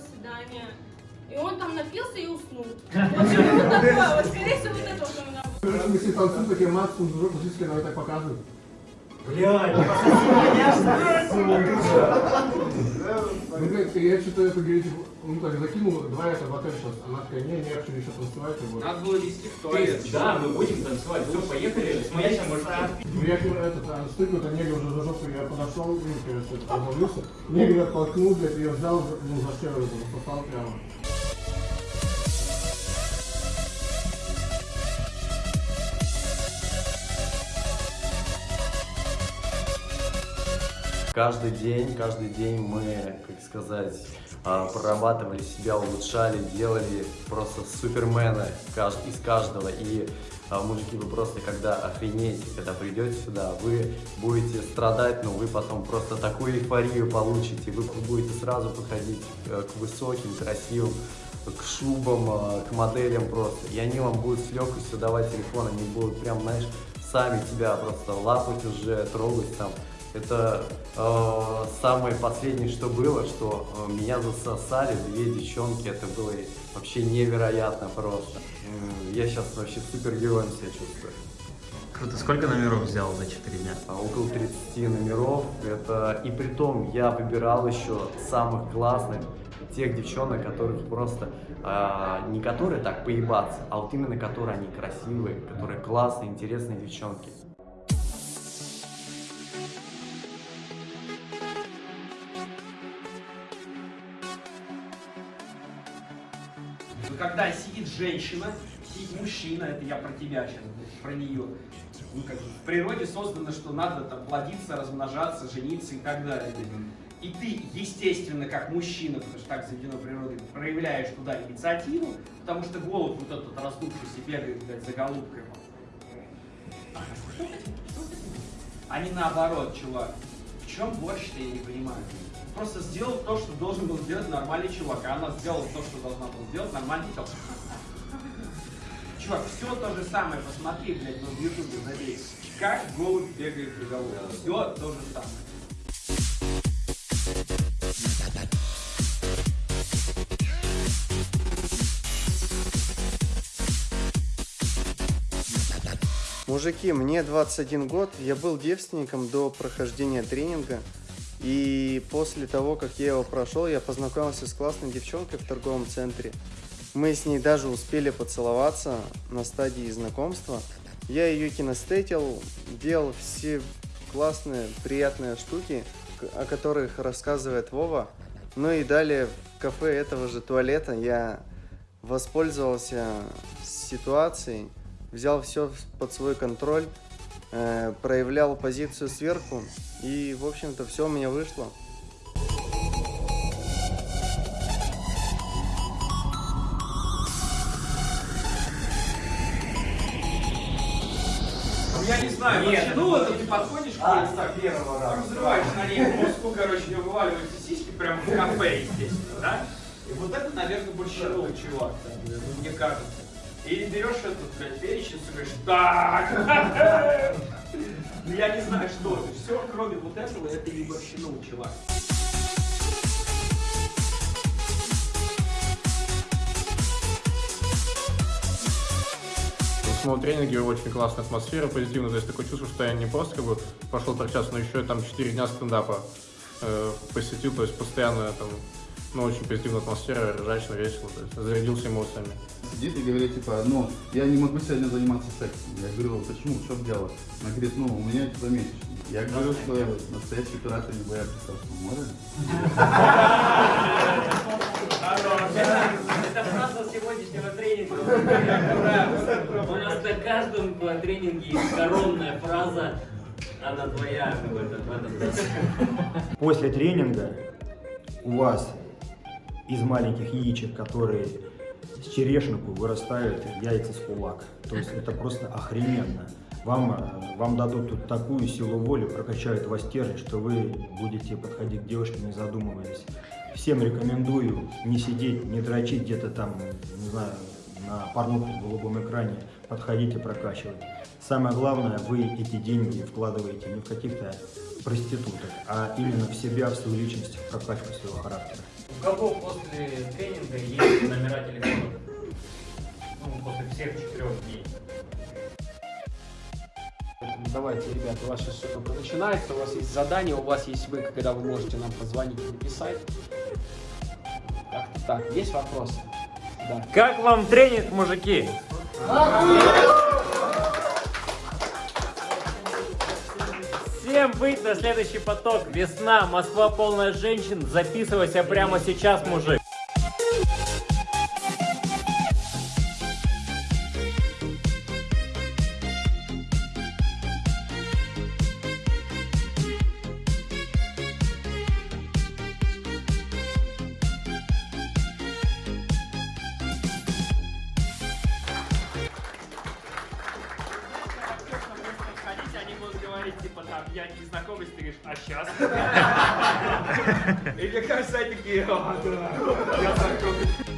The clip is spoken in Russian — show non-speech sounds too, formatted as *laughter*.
свидания. И он там напился и уснул. *laughs* Вот что-то такое, вот скорее всего вот это вот у меня было. Все танцуем, такие максимум, дружок, фактически давай так показывают. Блядь, *laughs* я что-то это, говорит, ну так, закинул, два это в отель сейчас. Она такая, не, не, я хочу еще танцевать. вот. Надо было вести в туалет. Да, мы будем танцевать. Все, поехали. Смотрите, может, Ну, я говорю, этот, а, стык, это негр уже за жопу, я подошел, ну, короче, позвонился. Негр оттолкнул, блядь, ее взял, ну, за это, попал прямо. Каждый день, каждый день мы, как сказать, а, прорабатывали себя, улучшали, делали просто супермена из каждого. И, а, мужики, вы просто когда охренеете, когда придете сюда, вы будете страдать, но вы потом просто такую эйфорию получите. Вы будете сразу подходить э, к высоким, красивым, к шубам, а, к моделям просто. И они вам будут с легкостью давать телефон, они будут прям, знаешь, сами тебя просто лапать уже, трогать там. Это э, самое последнее, что было, что э, меня засосали две девчонки, это было вообще невероятно просто. М, Я сейчас вообще супергероем себя чувствую. Круто. Сколько номеров взял за 4 дня? А, Около 30 номеров, это и при том я выбирал еще самых классных, тех девчонок, которых просто, а, не которые так поебаться, а вот именно которые они красивые, которые классные, интересные девчонки. Когда сидит женщина, сидит мужчина, это я про тебя сейчас, про нее. Ну, как в природе создано, что надо там плодиться, размножаться, жениться и так далее. И ты, естественно, как мужчина, потому что так заведено природой, проявляешь туда инициативу, потому что голод вот этот раздувшийся бегает, блядь, за голубкой. А не наоборот, чувак. В чем борщ-то, я не понимаю. Просто сделал то, что должен был сделать нормальный чувак, а она сделала то, что должна была сделать нормальный чувак. Чувак, все то же самое, посмотри, блядь, ну, в ютубе забей. Как голубь бегает за голубкой. Все то же самое. Мужики, мне 21 год, я был девственником до прохождения тренинга. И после того, как я его прошел, я познакомился с классной девчонкой в торговом центре. Мы с ней даже успели поцеловаться на стадии знакомства. Я ее кинестетил, делал все классные, приятные штуки, о которых рассказывает Вова. Ну и далее в кафе этого же туалета я воспользовался ситуацией, взял все под свой контроль, э, проявлял позицию сверху, и, в общем-то, все у меня вышло. Ну, Я не знаю, Нет, вообще, ну вот не ты подходишь к А, ней, так, первого раза. разрываешь на ней мозгу, короче, у нее вываливаются сиськи прямо в кафе, естественно, да? И вот это, наверное, большинство чувак, так, ну, мне кажется. Или берешь этот, блядь, перечень и говоришь, так, ну я не знаю, что это. Все, кроме вот этого, это не борщину, чувак. В самом тренинге очень классная атмосфера, позитивно, то есть такое чувство, что я не просто как бы пошел торчаться, но еще и там 4 дня стендапа э, посетил, то есть постоянно там, ну, очень позитивная атмосфера, ржачно, весело, то есть зарядился эмоциями. Сидит и говорит, типа, ну, я не могу сегодня заниматься сексом. Я говорю, почему, в чем дело? Она говорит, ну, у меня типа месячный. Я говорю, что настоящие пираты не боятся Красного моря. Это фраза сегодняшнего тренинга. Ура! У нас на каждом тренинге есть коронная фраза. Она твоя в этом, в этом раз. После тренинга у вас из маленьких яичек, которые с черешенку вырастают яйца с кулак. То есть это просто охрененно. Вам, э, вам дадут тут такую силу воли, прокачают вас стержень, что вы будете подходить к девушке, не задумываясь. Всем рекомендую не сидеть, не дрочить где-то там, не знаю, на порнуху в голубом экране. Подходите, прокачивать. Самое главное, вы эти деньги вкладываете не в каких-то проституток, а именно в себя, в свою личность, в прокачку своего характера. У кого после тренинга есть номера телефонов? Ну, после всех четырех дней. Давайте, ребята, у вас сейчас все только начинается, у вас есть задание, у вас есть вы, когда вы можете нам позвонить и написать. Как-то так. Есть вопросы? Да. Как вам тренинг, мужики? Всем быть на следующий поток. Весна, Москва полная женщин. Записывайся прямо сейчас, мужик. Говорить, типа, там, я не знакомый, ты говоришь, а сейчас? И мне кажется, они такие, «А, да, я знакомый.